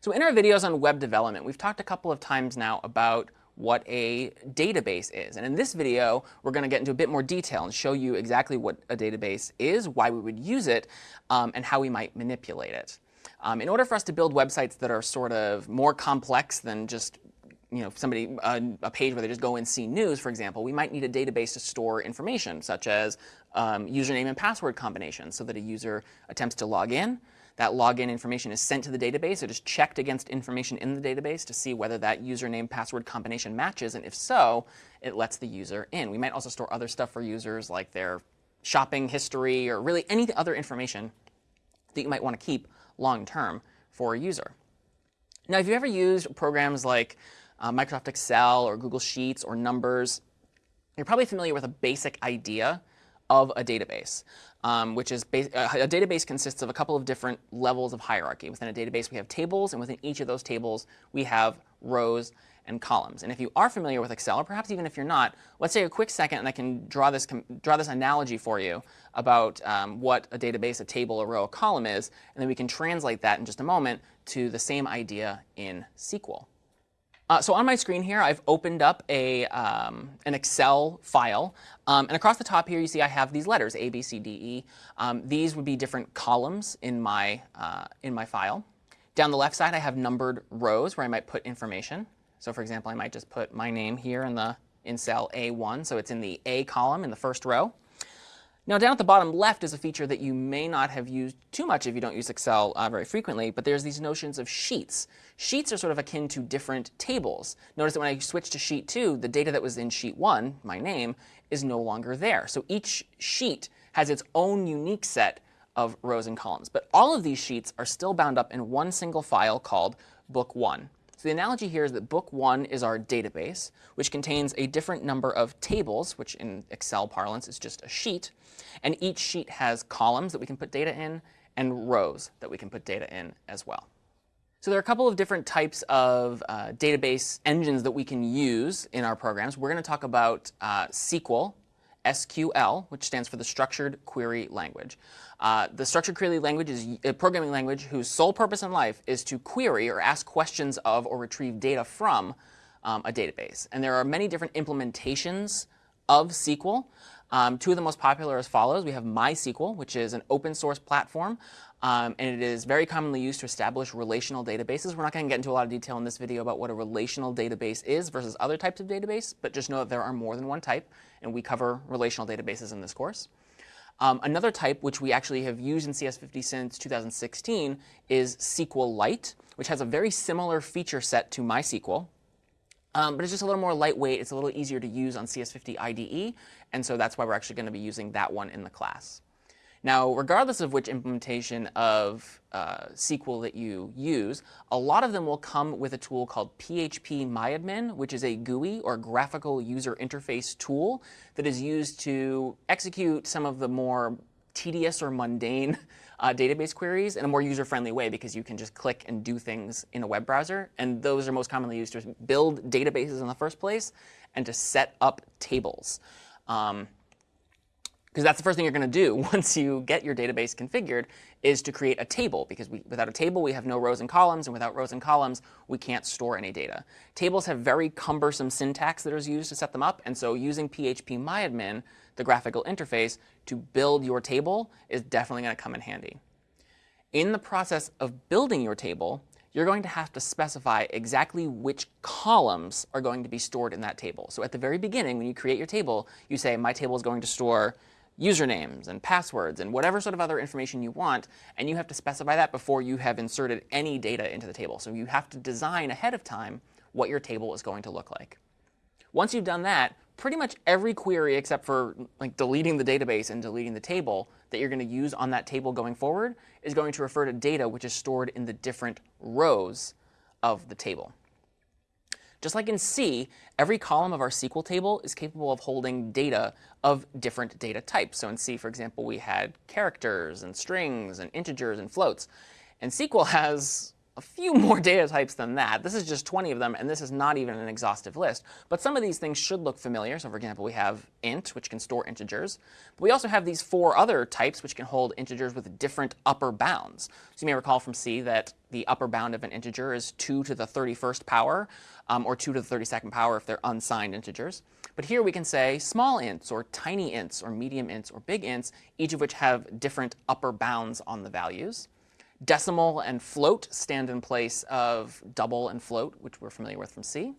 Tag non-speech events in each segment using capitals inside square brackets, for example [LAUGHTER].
So in our videos on web development, we've talked a couple of times now about what a database is. And in this video, we're going to get into a bit more detail and show you exactly what a database is, why we would use it, um, and how we might manipulate it. Um, in order for us to build websites that are sort of more complex than just you know, somebody, a page where they just go and see news, for example, we might need a database to store information, such as um, username and password combinations, so that a user attempts to log in, that login information is sent to the database. It is checked against information in the database to see whether that username password combination matches. And if so, it lets the user in. We might also store other stuff for users like their shopping history or really any other information that you might want to keep long term for a user. Now, if you've ever used programs like uh, Microsoft Excel or Google Sheets or Numbers, you're probably familiar with a basic idea of a database, um, which is uh, a database consists of a couple of different levels of hierarchy. Within a database, we have tables, and within each of those tables, we have rows and columns. And if you are familiar with Excel, or perhaps even if you're not, let's take a quick second and I can draw this, draw this analogy for you about um, what a database, a table, a row, a column is, and then we can translate that in just a moment to the same idea in SQL. Uh, so on my screen here, I've opened up a, um, an Excel file. Um, and across the top here, you see I have these letters, A, B, C, D, E. Um, these would be different columns in my, uh, in my file. Down the left side, I have numbered rows where I might put information. So for example, I might just put my name here in, the, in cell A1. So it's in the A column in the first row. Now down at the bottom left is a feature that you may not have used too much if you don't use Excel uh, very frequently, but there's these notions of sheets. Sheets are sort of akin to different tables. Notice that when I switch to sheet 2, the data that was in sheet 1, my name, is no longer there. So each sheet has its own unique set of rows and columns. But all of these sheets are still bound up in one single file called book 1. So the analogy here is that book one is our database, which contains a different number of tables, which in Excel parlance is just a sheet. And each sheet has columns that we can put data in and rows that we can put data in as well. So there are a couple of different types of uh, database engines that we can use in our programs. We're going to talk about uh, SQL, SQL, which stands for the Structured Query Language. Uh, the structured query language is a programming language whose sole purpose in life is to query or ask questions of or retrieve data from um, a database. And there are many different implementations of SQL. Um, two of the most popular as follows. We have MySQL, which is an open source platform, um, and it is very commonly used to establish relational databases. We're not going to get into a lot of detail in this video about what a relational database is versus other types of database, but just know that there are more than one type, and we cover relational databases in this course. Um, another type, which we actually have used in CS50 since 2016, is SQLite, which has a very similar feature set to MySQL. Um, but it's just a little more lightweight. It's a little easier to use on CS50 IDE. And so that's why we're actually going to be using that one in the class. Now, regardless of which implementation of uh, SQL that you use, a lot of them will come with a tool called PHP MyAdmin, which is a GUI or graphical user interface tool that is used to execute some of the more tedious or mundane uh, database queries in a more user-friendly way because you can just click and do things in a web browser. And those are most commonly used to build databases in the first place and to set up tables. Um, because that's the first thing you're going to do [LAUGHS] once you get your database configured is to create a table because we, without a table we have no rows and columns and without rows and columns we can't store any data. Tables have very cumbersome syntax that is used to set them up and so using PHP MyAdmin, the graphical interface, to build your table is definitely going to come in handy. In the process of building your table, you're going to have to specify exactly which columns are going to be stored in that table. So at the very beginning, when you create your table, you say, my table is going to store usernames and passwords and whatever sort of other information you want, and you have to specify that before you have inserted any data into the table. So you have to design ahead of time what your table is going to look like. Once you've done that, pretty much every query except for like deleting the database and deleting the table that you're going to use on that table going forward is going to refer to data which is stored in the different rows of the table. Just like in C, every column of our SQL table is capable of holding data of different data types. So in C, for example, we had characters and strings and integers and floats. And SQL [LAUGHS] has a few more data types than that. This is just 20 of them, and this is not even an exhaustive list. But some of these things should look familiar. So for example, we have int, which can store integers. But we also have these four other types, which can hold integers with different upper bounds. So you may recall from C that the upper bound of an integer is 2 to the 31st power, um, or 2 to the 32nd power if they're unsigned integers. But here we can say small ints, or tiny ints, or medium ints, or big ints, each of which have different upper bounds on the values. Decimal and float stand in place of double and float, which we're familiar with from C.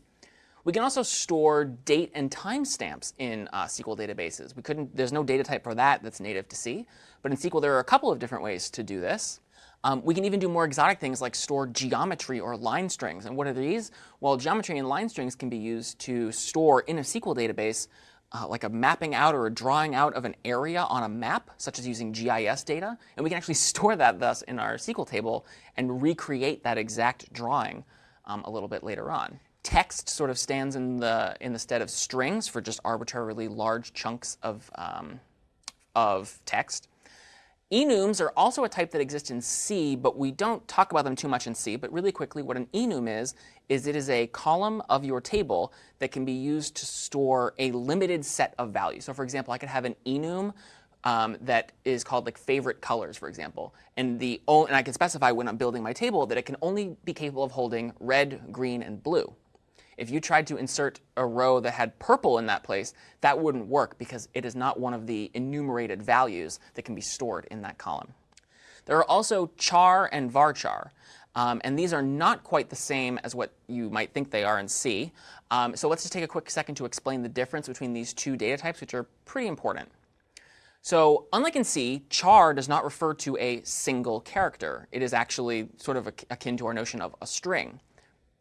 We can also store date and timestamps in uh, SQL databases. We couldn't, there's no data type for that that's native to C. But in SQL, there are a couple of different ways to do this. Um, we can even do more exotic things like store geometry or line strings. And what are these? Well, geometry and line strings can be used to store in a SQL database uh, like a mapping out or a drawing out of an area on a map, such as using GIS data. And we can actually [LAUGHS] store that thus in our SQL table and recreate that exact drawing um, a little bit later on. Text sort of stands in the, in the stead of strings for just arbitrarily large chunks of, um, of text. Enums are also a type that exists in C, but we don't talk about them too much in C. But really quickly, what an enum is, is it is a column of your table that can be used to store a limited set of values. So for example, I could have an enum um, that is called like favorite colors, for example. And, the, and I can specify when I'm building my table that it can only be capable of holding red, green, and blue. If you tried to insert a row that had purple in that place, that wouldn't work because it is not one of the enumerated values that can be stored in that column. There are also char and varchar. Um, and these are not quite the same as what you might think they are in C. Um, so let's just take a quick second to explain the difference between these two data types, which are pretty important. So unlike in C, char does not refer to a single character. It is actually sort of akin to our notion of a string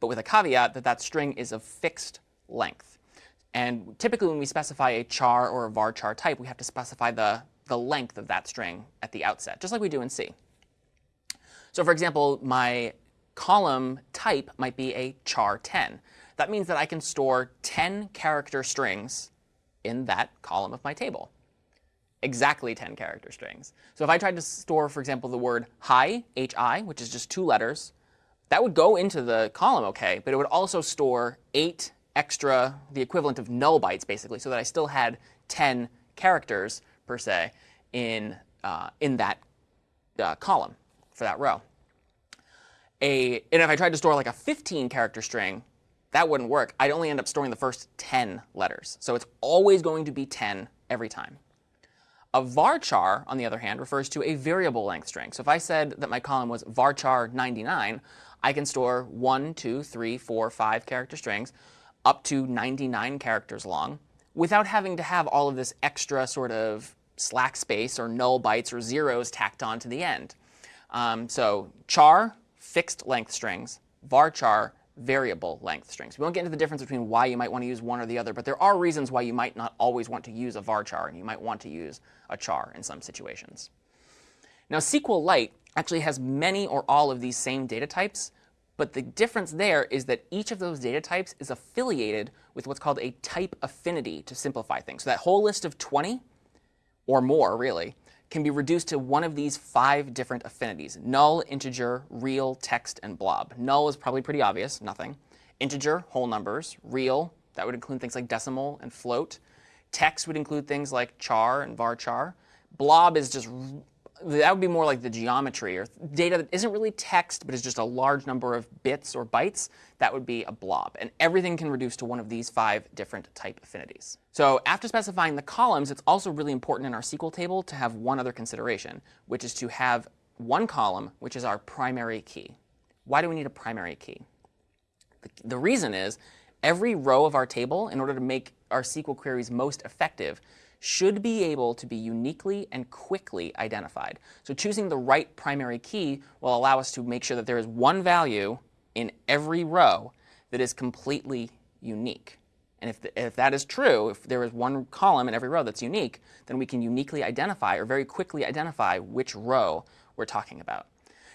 but with a caveat that that string is of fixed length. And typically when we specify a char or a varchar type, we have to specify the, the length of that string at the outset, just like we do in C. So for example, my column type might be a char 10. That means that I can store 10 character strings in that column of my table. Exactly 10 character strings. So if I tried to store, for example, the word hi, hi, which is just two letters, that would go into the column OK, but it would also store eight extra, the equivalent of null bytes, basically, so that I still had 10 characters, per se, in, uh, in that uh, column for that row. A, and if I tried to store like a 15 character string, that wouldn't work. I'd only end up storing the first 10 letters. So it's always going to be 10 every time. A varchar, on the other hand, refers to a variable length string. So if I said that my column was varchar 99, I can store one, two, three, four, five character strings up to 99 characters long without having to have all of this extra sort of slack space or null bytes or zeros tacked on to the end. Um, so char, fixed length strings, varchar, variable length strings. We won't get into the difference between why you might want to use one or the other, but there are reasons why you might not always want to use a varchar and you might want to use a char in some situations. Now SQLite actually has many or all of these same data types, but the difference there is that each of those data types is affiliated with what's called a type affinity to simplify things. So that whole list of 20, or more really, can be reduced to one of these five different affinities, null, integer, real, text, and blob. Null is probably pretty obvious, nothing. Integer, whole numbers. Real, that would include things like decimal and float. Text would include things like char and varchar. Blob is just that would be more like the geometry or data that isn't really text, but is just a large number of bits or bytes. That would be a blob. And everything can reduce to one of these five different type affinities. So after specifying the columns, it's also really important in our SQL table to have one other consideration, which is to have one column, which is our primary key. Why do we need a primary key? The, the reason is every row of our table, in order to make our SQL queries most effective, should be able to be uniquely and quickly identified. So choosing the right primary key will allow us to make sure that there is one value in every row that is completely unique. And if, the, if that is true, if there is one column in every row that's unique, then we can uniquely identify or very quickly identify which row we're talking about.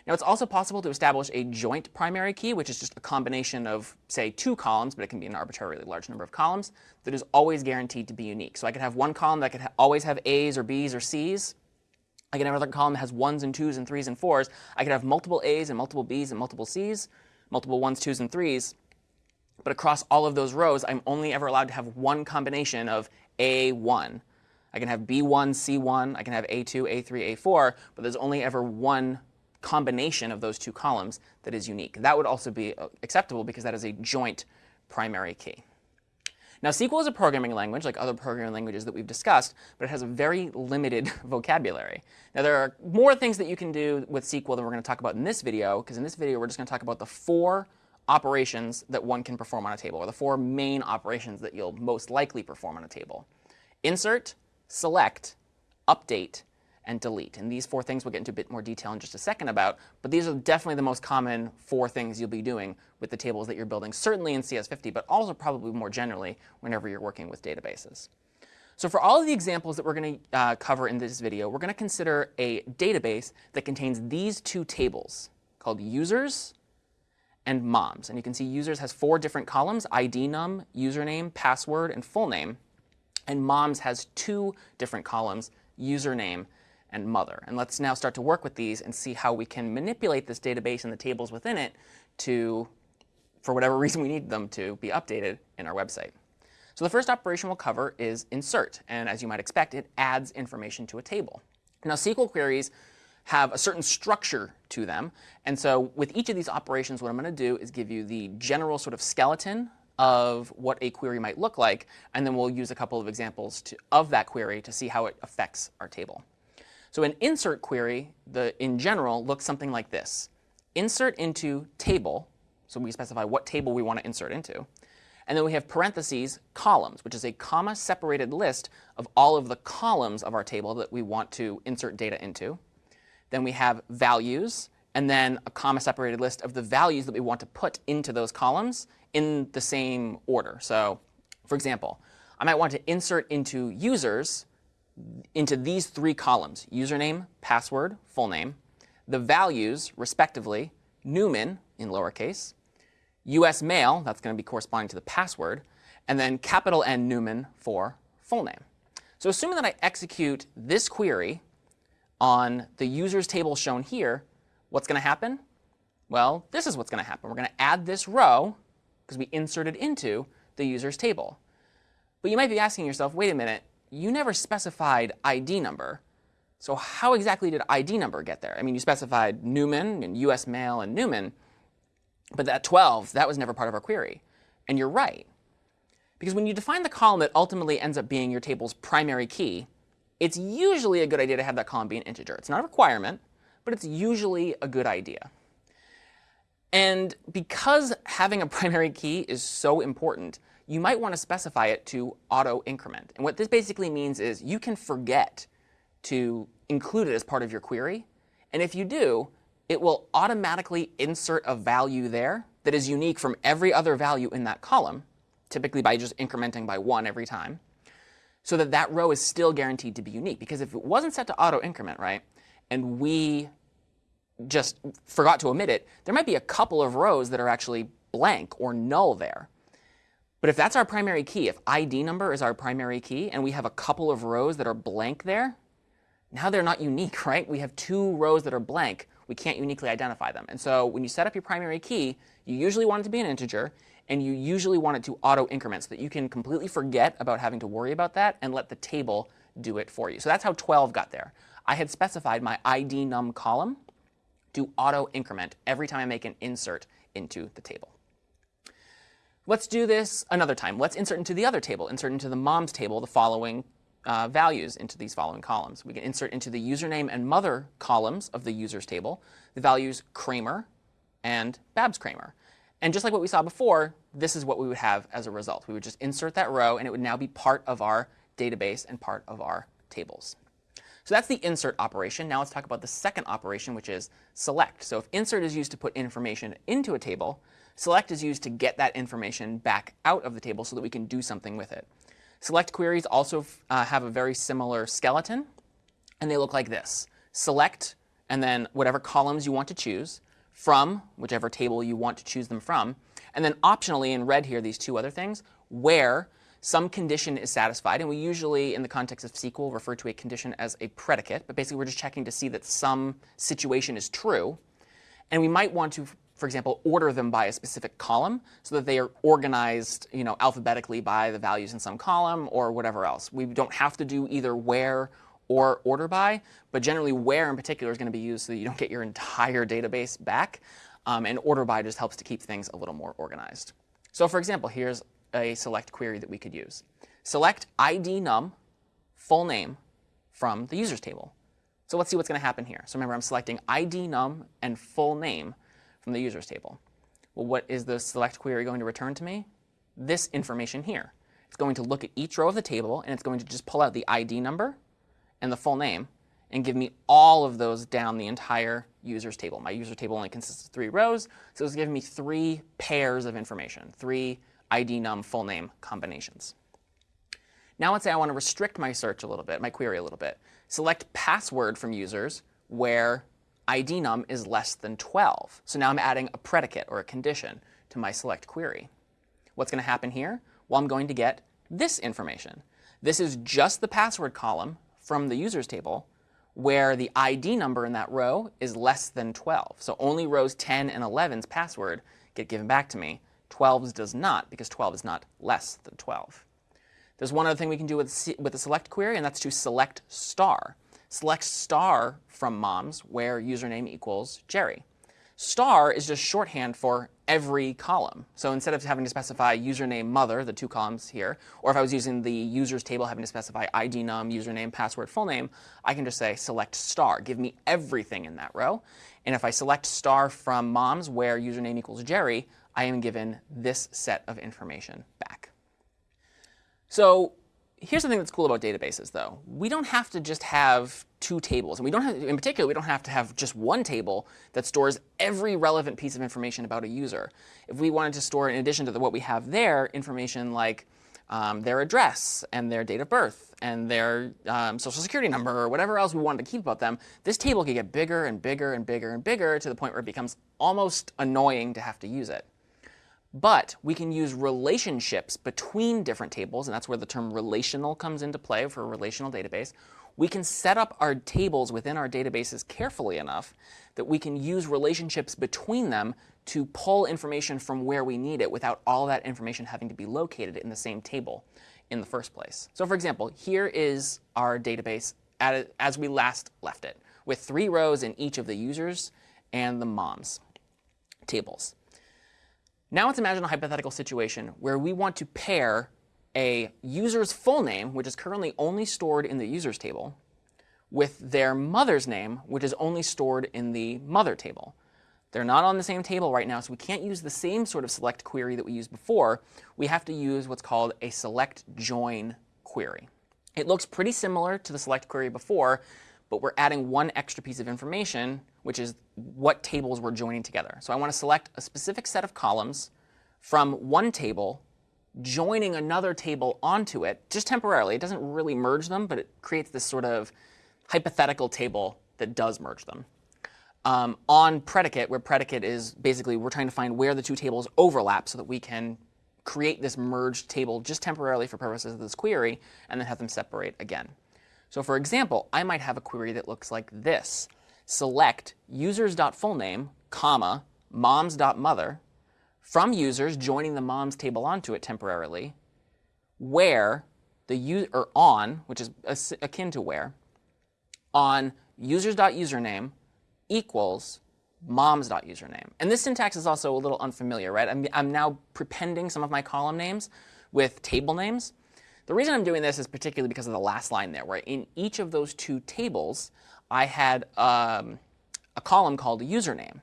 Now, it's also possible to establish a joint primary key, which is just a combination of, say, two columns, but it can be an arbitrarily large number of columns, that is always guaranteed to be unique. So I could have one column that could ha always have A's or B's or C's, I can have another column that has ones and twos and threes and fours. I can have multiple A's and multiple B's and multiple C's, multiple ones, twos, and threes. But across all of those rows, I'm only ever allowed to have one combination of A1. I can have B1, C1, I can have A2, A3, A4, but there's only ever one combination of those two columns that is unique. That would also be uh, acceptable because that is a joint primary key. Now, SQL is a programming language like other programming languages that we've discussed, but it has a very limited [LAUGHS] vocabulary. Now, there are more things that you can do with SQL than we're going to talk about in this video, because in this video, we're just going to talk about the four operations that one can perform on a table, or the four main operations that you'll most likely perform on a table. Insert, select, update, and delete. And these four things we'll get into a bit more detail in just a second about, but these are definitely the most common four things you'll be doing with the tables that you're building, certainly in CS50, but also probably more generally whenever you're working with databases. So for all of the examples that we're going to uh, cover in this video, we're going to consider a database that contains these two tables called users and moms. And you can see users has four different columns, ID num, username, password, and full name. And moms has two different columns, username and mother. And let's now start to work with these and see how we can manipulate this database and the tables within it to, for whatever [LAUGHS] reason we need them to, be updated in our website. So the first operation we'll cover is insert. And as you might expect, it adds information to a table. Now SQL queries have a certain structure to them. And so with each of these operations, what I'm going to do is give you the general sort of skeleton of what a query might look like. And then we'll use a couple of examples to, of that query to see how it affects our table. So an insert query, the, in general, looks something like this. Insert into table. So we specify what table we want to insert into. And then we have parentheses columns, which is a comma separated list of all of the columns of our table that we want to insert data into. Then we have values, and then a comma separated list of the values that we want to put into those columns in the same order. So for example, I might want to insert into users into these three columns, username, password, full name, the values, respectively, Newman in lowercase, US mail, that's going to be corresponding to the password, and then capital N Newman for full name. So assuming that I execute this query on the users table shown here, what's going to happen? Well, this is what's going to happen. We're going to add this row, because we inserted into the users table. But you might be asking yourself, wait a minute, you never specified ID number. So how exactly did ID number get there? I mean, you specified Newman and US mail and Newman, but that 12, that was never part of our query. And you're right. Because when you define the column that ultimately ends up being your table's primary key, it's usually a good idea to have that column be an integer. It's not a requirement, but it's usually a good idea. And because having a [LAUGHS] primary key is so important, you might want to specify it to auto increment. And what this basically means is you can forget to include it as part of your query. And if you do, it will automatically insert a value there that is unique from every other value in that column, typically by just incrementing by one every time, so that that row is still guaranteed to be unique. Because if it wasn't set to auto increment, right, and we just forgot to omit it, there might be a couple of rows that are actually blank or null there. But if that's our primary key, if ID number is our primary key, and we have a couple of rows that are blank there, now they're not unique, [LAUGHS] right? We have two rows that are blank. We can't uniquely identify them. And so when you set up your primary key, you usually want it to be an integer, and you usually want it to auto increment so that you can completely forget about having to worry about that and let the table do it for you. So that's how 12 got there. I had specified my ID num column to auto increment every time I make an insert into the table. Let's do this another time. Let's insert into the other table, insert into the mom's table the following uh, values into these following columns. We can insert into the username and mother columns of the users table the values Kramer and Babs Kramer. And just like what we saw before, this is what we would have as a result. We would just insert that row, and it would now be part of our database and part of our tables. So that's the insert operation. Now let's talk about the second operation, which is select. So if insert is used to put information into a table, Select is used to get that information back out of the table so that we can do something with it. Select queries also uh, have a very similar skeleton, and they look like this. Select, and then whatever columns you want to choose, from whichever table you want to choose them from, and then optionally in red here, these two other things, where some condition is satisfied, and we usually, in the context of SQL, refer to a condition as a predicate, but basically we're just checking to see that some situation is true. And we might want to, for example, order them by a specific column so that they are organized you know, alphabetically by the values in some column or whatever else. We don't have to do either where or order by, but generally where in particular is going to be used so that you don't get your entire database back. Um, and order by just helps to keep things a little more organized. So for example, here's a select query that we could use. Select ID num full name from the users table. So let's see what's going to happen here. So remember, I'm selecting ID num and full name from the users table. Well, what is the select query going to return to me? This information here. It's going to look at each row of the table, and it's going to just pull out the ID number and the full name and give me all of those down the entire users table. My user table only consists of three rows, so it's giving me three pairs of information, three ID num full name combinations. Now let's say I want to restrict my search a little bit, my query a little bit. Select password from users where ID num is less than 12. So now I'm adding a predicate or a condition to my select query. What's going to happen here? Well, I'm going to get this information. This is just the password column from the users table where the ID number in that row is less than 12. So only rows 10 and 11's password get given back to me. 12's does not, because 12 is not less than 12. There's one other thing we can do with, with the select query, and that's to select star. Select star from moms where username equals Jerry. Star is just shorthand for every column. So instead of having to specify username mother, the two columns here, or if I was using the users table having to specify ID num, username, password, full name, I can just say select star. Give me everything in that row. And if I select star from moms where username equals Jerry, I am given this set of information back. So here's the thing that's cool about databases, though. We don't have to just have two tables. And we don't have, in particular, we don't have to have just one table that stores every relevant piece of information about a user. If we wanted to store, in addition to the, what we have there, information like um, their address and their date of birth and their um, social security number or whatever else we wanted to keep about them, this table could get bigger and bigger and bigger and bigger to the point where it becomes almost annoying to have to use it. But we can use relationships between different tables, and that's where the term relational comes into play for a relational database. We can set up our tables within our databases carefully enough that we can use relationships between them to pull information from where we need it without all that information having to be located in the same table in the first place. So for example, here is our database as we last left it, with three rows in each of the users and the moms tables. Now let's imagine a hypothetical situation where we want to pair a user's full name, which is currently only stored in the users table, with their mother's name, which is only stored in the mother table. They're not on the same table right now, so we can't use the same sort of select query that we used before. We have to use what's called a select join query. It looks pretty similar to the select query before, but we're adding one extra piece of information, which is what tables we're joining together. So I want to select a specific set of columns from one table, joining another table onto it, just temporarily. It doesn't really merge them, but it creates this sort of hypothetical table that does merge them. Um, on predicate, where predicate is basically we're trying to find where the two tables overlap so that we can create this merged table just temporarily for purposes of this query and then have them separate again. So for example, I might have a query that looks like this select users.fullname, comma, moms.mother from users joining the moms table onto it temporarily, where the user, or on, which is akin to where, on users.username equals moms.username. And this syntax is also a little unfamiliar, right? I'm, I'm now prepending some of my column names with table names. The reason I'm doing this is particularly because of the last line there, where in each of those two tables, I had um, a column called a username.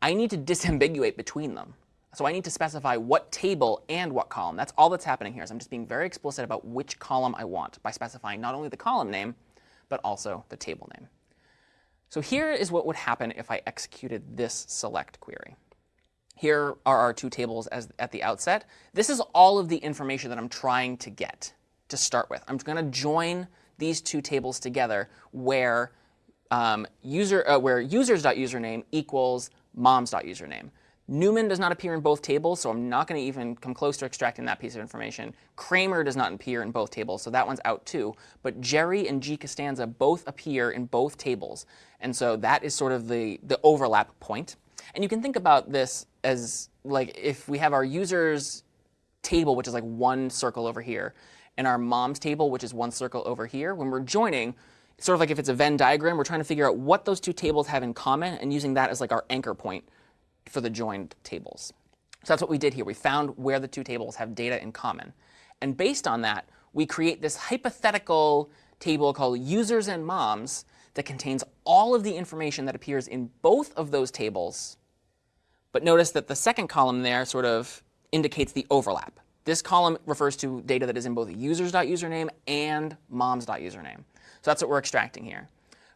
I need to [LAUGHS] disambiguate between them. So I need to specify what table and what column. That's all that's happening here. So I'm just being very explicit about which column I want by specifying not only the column name, but also the table name. So here is what would happen if I executed this select query. Here are our two tables as, at the outset. This is all of the information that I'm trying to get to start with. I'm going to join these two tables together where um, user uh, where users.username equals moms.username. Newman does not appear in both tables, so I'm not going to even come close to extracting that piece of information. Kramer does not appear in both tables, so that one's out too. But Jerry and G. Costanza both appear in both tables, and so that is sort of the, the overlap point. And you can think about this as like if we have our users table, which is like one circle over here, and our mom's table, which is one circle over here, when we're joining, it's sort of like if it's a Venn diagram, we're trying to figure out what those two tables have in common and using that as like our anchor point for the joined tables. So that's what we did here. We found where the two tables have data in common. And based on that, we create this hypothetical table called users and moms that contains all of the information that appears in both of those tables. But notice that the second column there sort of indicates the overlap. This column refers to data that is in both users.username and moms.username. So that's what we're extracting here.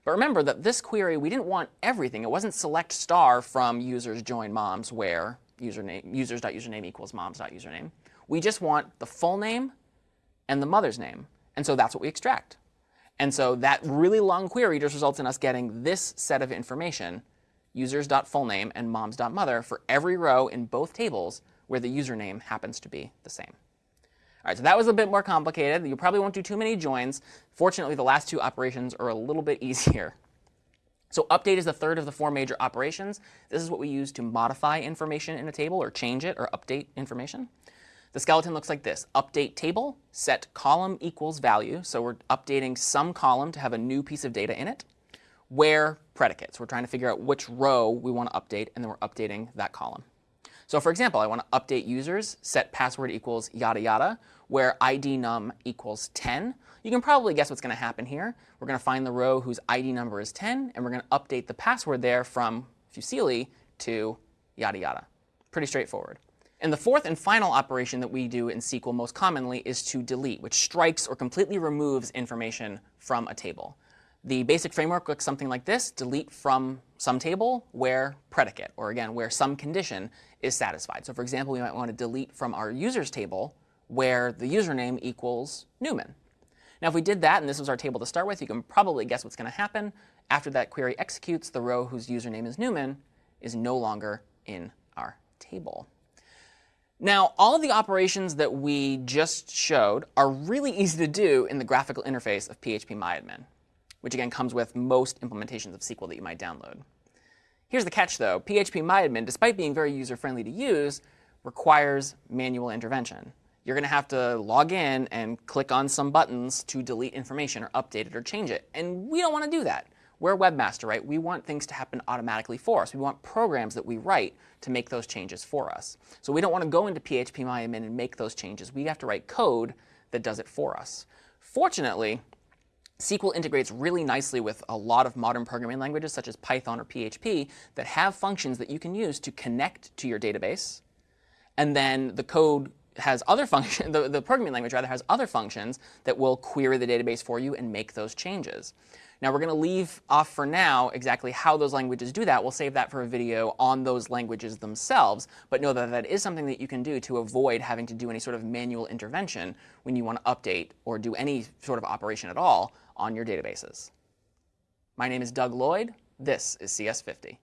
But remember that this query, we didn't want everything. It wasn't select star from users join moms where username, users.username equals moms.username. We just want the full name and the mother's name. And so that's what we extract. And so that really long query just results in us getting this set of information, users.fullname and moms.mother, for every row in both tables where the username happens to be the same. All right, so that was a bit more complicated. You probably won't do too many joins. Fortunately, the last two operations are a little bit [LAUGHS] easier. So update is the third of the four major operations. This is what we use to modify information in a table or change it or update information. The skeleton looks like this. Update table, set column equals value. So we're updating some column to have a new piece of data in it. Where predicates. We're trying to figure out which row we want to update, and then we're updating that column. So for example, I want to update users, set password equals yada yada, where id num equals 10. You can probably guess what's going to happen here. We're going to find the row whose ID number is 10, and we're going to update the password there from Fusilli to yada yada. Pretty straightforward. And the fourth and final operation that we do in SQL most commonly is to delete, which strikes or completely removes information from a table. The basic framework looks something like this, delete from some table where predicate, or again, where some condition is satisfied. So for example, we might want to delete from our users table where the username equals Newman. Now if we did that, and this was our table to start with, you can probably guess what's going to happen. After that query executes, the row whose username is Newman is no longer in our table. Now, all of the operations that we just showed are really [LAUGHS] easy to do in the graphical interface of PHP phpMyAdmin, which again comes with most implementations of SQL that you might download. Here's the catch, though. PHP phpMyAdmin, despite being very user-friendly to use, requires manual intervention. You're going to have to log in and click on some buttons to delete information or update it or change it. And we don't want to do that. We're webmaster, right? We want things to happen automatically for us. We want programs that we write to make those changes for us. So we don't want to go into PHP phpMyAdmin and make those changes. We have to write code that does it for us. Fortunately, SQL integrates really nicely with a lot of modern programming languages such as Python or PHP that have functions that you can use to connect to your database. And then the code has other [LAUGHS] functions, the, the programming language rather has other functions that will query the database for you and make those changes. Now we're going to leave off for now exactly how those languages do that. We'll save that for a video on those languages themselves, but know that that is something that you can do to avoid having to do any sort of manual intervention when you want to update or do any sort of operation at all on your databases. My name is Doug Lloyd. This is CS50.